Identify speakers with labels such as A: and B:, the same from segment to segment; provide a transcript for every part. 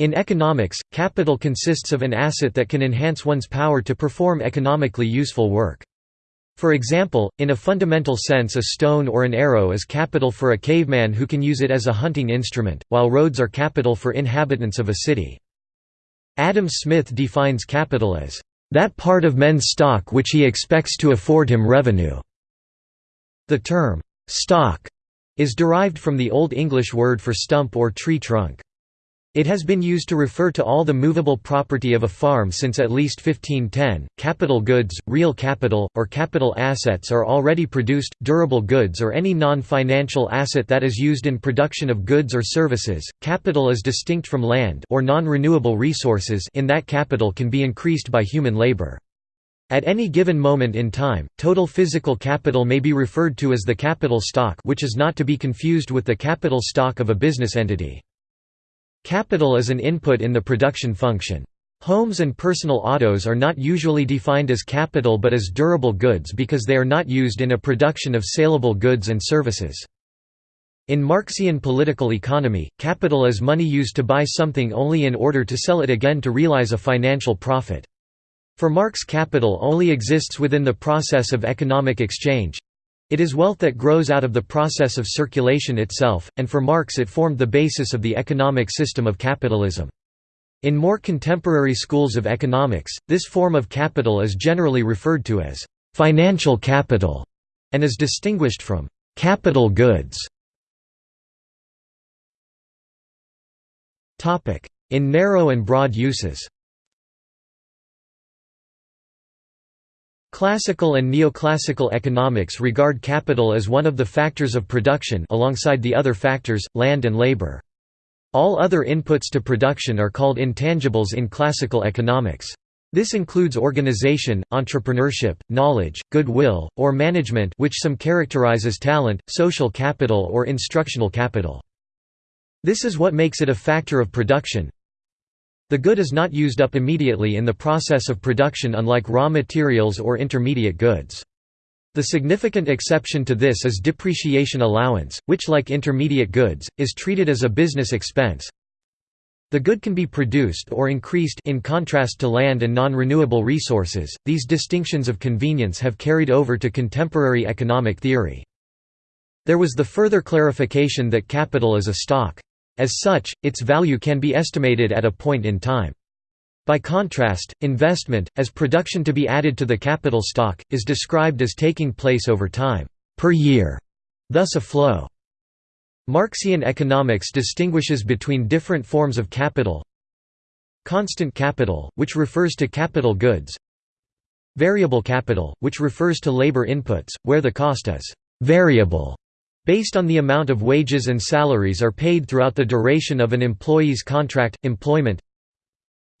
A: In economics, capital consists of an asset that can enhance one's power to perform economically useful work. For example, in a fundamental sense a stone or an arrow is capital for a caveman who can use it as a hunting instrument, while roads are capital for inhabitants of a city. Adam Smith defines capital as, "...that part of men's stock which he expects to afford him revenue." The term, "...stock", is derived from the Old English word for stump or tree trunk. It has been used to refer to all the movable property of a farm since at least 1510. Capital goods, real capital, or capital assets are already produced, durable goods or any non financial asset that is used in production of goods or services. Capital is distinct from land or non renewable resources, in that capital can be increased by human labor. At any given moment in time, total physical capital may be referred to as the capital stock, which is not to be confused with the capital stock of a business entity. Capital is an input in the production function. Homes and personal autos are not usually defined as capital but as durable goods because they are not used in a production of saleable goods and services. In Marxian political economy, capital is money used to buy something only in order to sell it again to realize a financial profit. For Marx capital only exists within the process of economic exchange, it is wealth that grows out of the process of circulation itself, and for Marx it formed the basis of the economic system of capitalism. In more contemporary schools of economics, this form of capital is generally referred to as «financial capital» and is distinguished from «capital goods». In narrow and broad uses Classical and neoclassical economics regard capital as one of the factors of production alongside the other factors, land and labor. All other inputs to production are called intangibles in classical economics. This includes organization, entrepreneurship, knowledge, goodwill, or management which some characterize as talent, social capital or instructional capital. This is what makes it a factor of production, the good is not used up immediately in the process of production unlike raw materials or intermediate goods. The significant exception to this is depreciation allowance, which like intermediate goods, is treated as a business expense. The good can be produced or increased in contrast to land and non-renewable resources. These distinctions of convenience have carried over to contemporary economic theory. There was the further clarification that capital is a stock. As such, its value can be estimated at a point in time. By contrast, investment, as production to be added to the capital stock, is described as taking place over time, per year, thus a flow. Marxian economics distinguishes between different forms of capital Constant capital, which refers to capital goods Variable capital, which refers to labor inputs, where the cost is «variable» based on the amount of wages and salaries are paid throughout the duration of an employee's contract, employment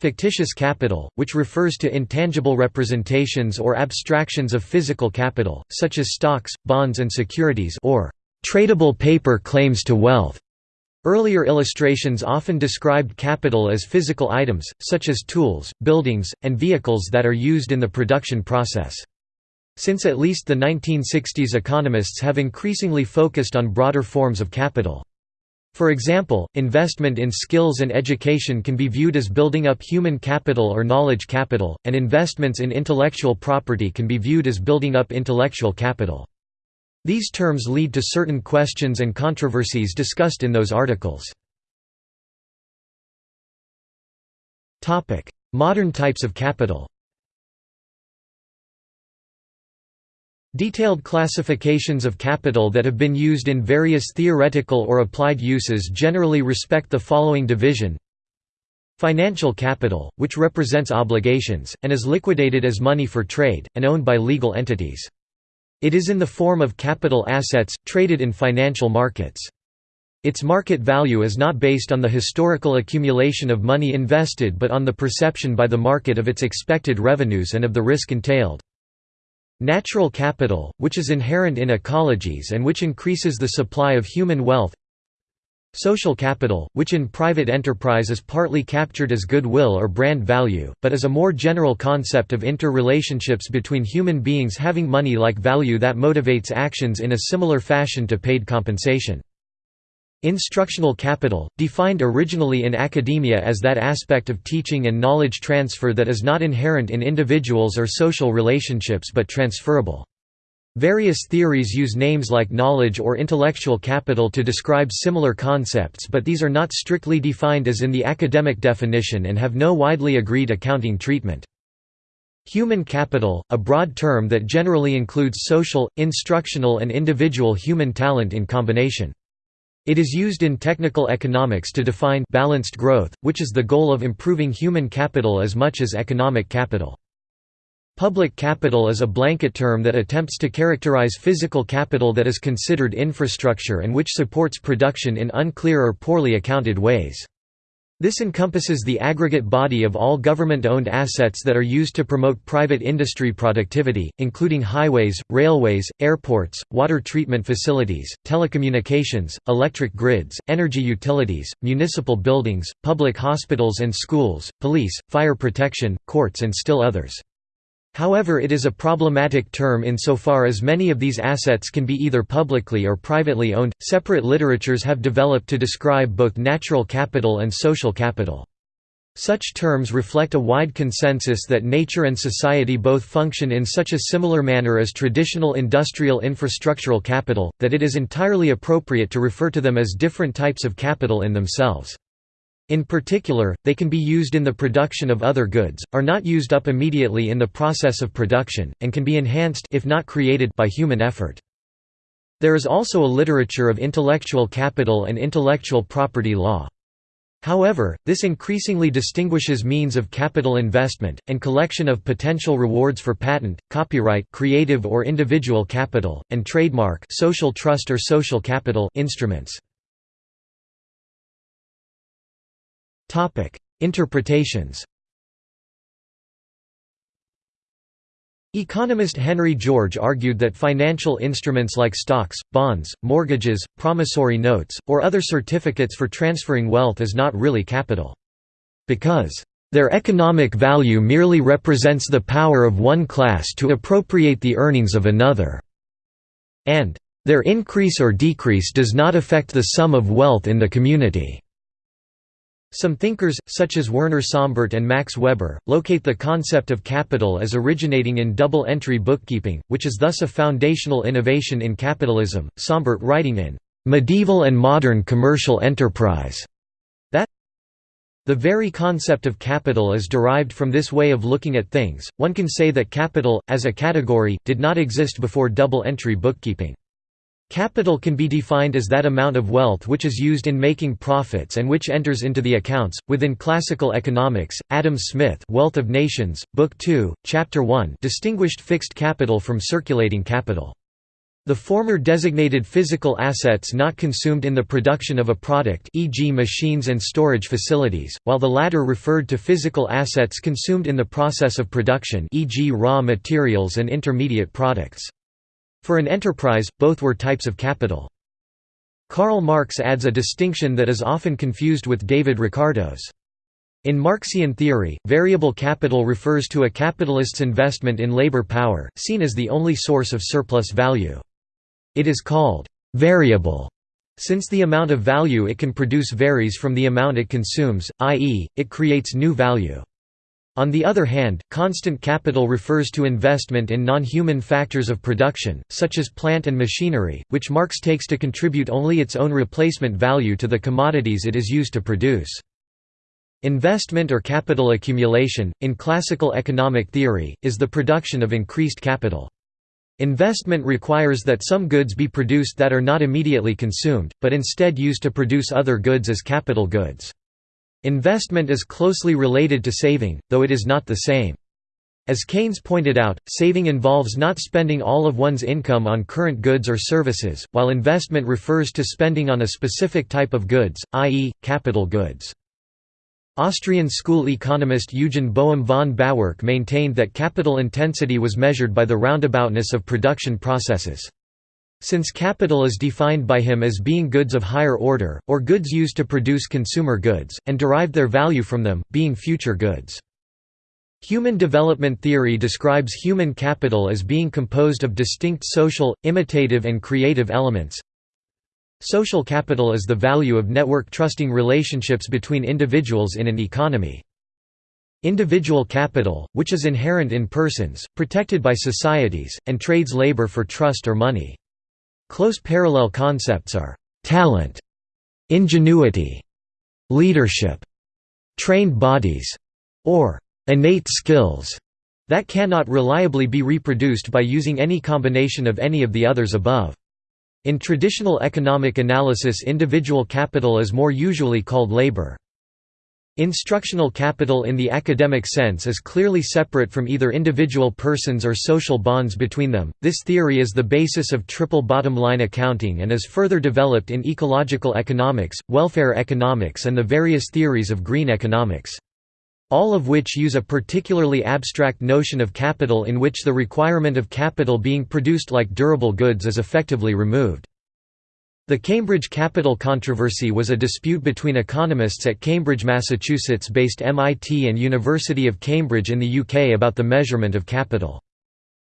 A: Fictitious capital, which refers to intangible representations or abstractions of physical capital, such as stocks, bonds and securities or tradable paper claims to wealth. Earlier illustrations often described capital as physical items, such as tools, buildings, and vehicles that are used in the production process. Since at least the 1960s economists have increasingly focused on broader forms of capital. For example, investment in skills and education can be viewed as building up human capital or knowledge capital, and investments in intellectual property can be viewed as building up intellectual capital. These terms lead to certain questions and controversies discussed in those articles. Modern types of capital Detailed classifications of capital that have been used in various theoretical or applied uses generally respect the following division Financial capital, which represents obligations, and is liquidated as money for trade, and owned by legal entities. It is in the form of capital assets, traded in financial markets. Its market value is not based on the historical accumulation of money invested but on the perception by the market of its expected revenues and of the risk entailed. Natural capital, which is inherent in ecologies and which increases the supply of human wealth Social capital, which in private enterprise is partly captured as goodwill or brand value, but is a more general concept of interrelationships between human beings having money-like value that motivates actions in a similar fashion to paid compensation. Instructional capital, defined originally in academia as that aspect of teaching and knowledge transfer that is not inherent in individuals or social relationships but transferable. Various theories use names like knowledge or intellectual capital to describe similar concepts but these are not strictly defined as in the academic definition and have no widely agreed accounting treatment. Human capital, a broad term that generally includes social, instructional and individual human talent in combination. It is used in technical economics to define balanced growth, which is the goal of improving human capital as much as economic capital. Public capital is a blanket term that attempts to characterize physical capital that is considered infrastructure and which supports production in unclear or poorly accounted ways. This encompasses the aggregate body of all government-owned assets that are used to promote private industry productivity, including highways, railways, airports, water treatment facilities, telecommunications, electric grids, energy utilities, municipal buildings, public hospitals and schools, police, fire protection, courts and still others. However it is a problematic term insofar as many of these assets can be either publicly or privately owned. Separate literatures have developed to describe both natural capital and social capital. Such terms reflect a wide consensus that nature and society both function in such a similar manner as traditional industrial infrastructural capital, that it is entirely appropriate to refer to them as different types of capital in themselves. In particular, they can be used in the production of other goods, are not used up immediately in the process of production, and can be enhanced if not created by human effort. There is also a literature of intellectual capital and intellectual property law. However, this increasingly distinguishes means of capital investment, and collection of potential rewards for patent, copyright creative or individual capital, and trademark social trust or social capital instruments. Interpretations Economist Henry George argued that financial instruments like stocks, bonds, mortgages, promissory notes, or other certificates for transferring wealth is not really capital. Because, "...their economic value merely represents the power of one class to appropriate the earnings of another," and, "...their increase or decrease does not affect the sum of wealth in the community." Some thinkers, such as Werner Sombart and Max Weber, locate the concept of capital as originating in double-entry bookkeeping, which is thus a foundational innovation in capitalism. Sombart writing in Medieval and Modern Commercial Enterprise that the very concept of capital is derived from this way of looking at things. One can say that capital, as a category, did not exist before double-entry bookkeeping. Capital can be defined as that amount of wealth which is used in making profits and which enters into the accounts. Within classical economics, Adam Smith, Wealth of Nations, Book 2, Chapter 1, distinguished fixed capital from circulating capital. The former designated physical assets not consumed in the production of a product e.g. machines and storage facilities, while the latter referred to physical assets consumed in the process of production e.g. raw materials and intermediate products. For an enterprise, both were types of capital. Karl Marx adds a distinction that is often confused with David Ricardo's. In Marxian theory, variable capital refers to a capitalist's investment in labor power, seen as the only source of surplus value. It is called «variable» since the amount of value it can produce varies from the amount it consumes, i.e., it creates new value. On the other hand, constant capital refers to investment in non-human factors of production, such as plant and machinery, which Marx takes to contribute only its own replacement value to the commodities it is used to produce. Investment or capital accumulation, in classical economic theory, is the production of increased capital. Investment requires that some goods be produced that are not immediately consumed, but instead used to produce other goods as capital goods. Investment is closely related to saving, though it is not the same. As Keynes pointed out, saving involves not spending all of one's income on current goods or services, while investment refers to spending on a specific type of goods, i.e., capital goods. Austrian school economist Eugen Boehm von Bawerk maintained that capital intensity was measured by the roundaboutness of production processes. Since capital is defined by him as being goods of higher order, or goods used to produce consumer goods, and derived their value from them, being future goods. Human development theory describes human capital as being composed of distinct social, imitative and creative elements. Social capital is the value of network trusting relationships between individuals in an economy. Individual capital, which is inherent in persons, protected by societies, and trades labor for trust or money. Close parallel concepts are talent, ingenuity, leadership, trained bodies, or innate skills that cannot reliably be reproduced by using any combination of any of the others above. In traditional economic analysis individual capital is more usually called labor. Instructional capital in the academic sense is clearly separate from either individual persons or social bonds between them. This theory is the basis of triple bottom line accounting and is further developed in ecological economics, welfare economics, and the various theories of green economics. All of which use a particularly abstract notion of capital in which the requirement of capital being produced like durable goods is effectively removed. The Cambridge capital controversy was a dispute between economists at Cambridge, Massachusetts-based MIT and University of Cambridge in the UK about the measurement of capital.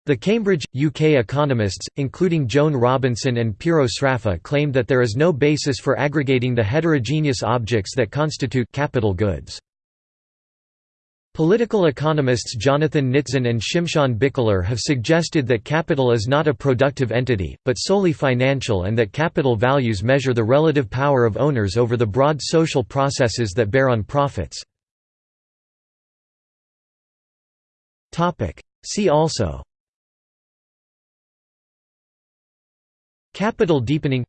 A: The Cambridge, UK economists, including Joan Robinson and Piero Sraffa claimed that there is no basis for aggregating the heterogeneous objects that constitute capital goods. Political economists Jonathan Nitzan and Shimshon Bichler have suggested that capital is not a productive entity, but solely financial and that capital values measure the relative power of owners over the broad social processes that bear on profits. See also Capital deepening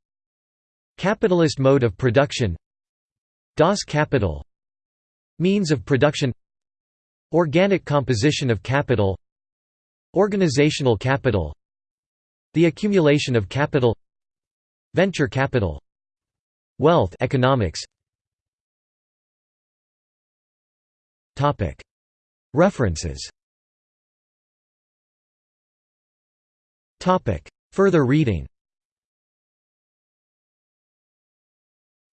A: Capitalist mode of production Das Kapital Means of production Organic composition of capital. Organizational capital. The accumulation of capital. Venture capital. Wealth economics. References. Further reading.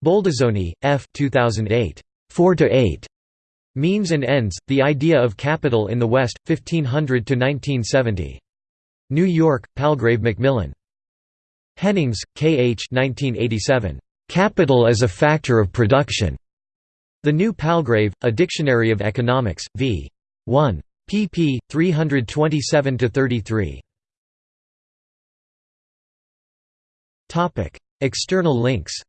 A: Boldizzoni, F. 2008. 4 to 8. Means and Ends, The Idea of Capital in the West, 1500–1970. New York, Palgrave Macmillan. Hennings, K. H. 1987. Capital as a Factor of Production. The New Palgrave, A Dictionary of Economics, v. 1. pp. 327–33. External links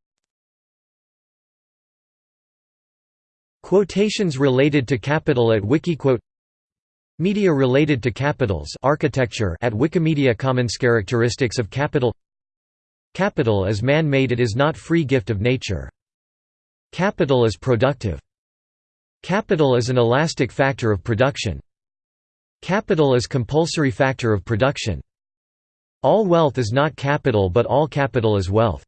A: Quotations related to capital at Wikiquote Media related to capitals architecture at Wikimedia Commons Characteristics of capital Capital is man-made it is not free gift of nature. Capital is productive. Capital is an elastic factor of production. Capital is compulsory factor of production. All wealth is not capital but all capital is wealth.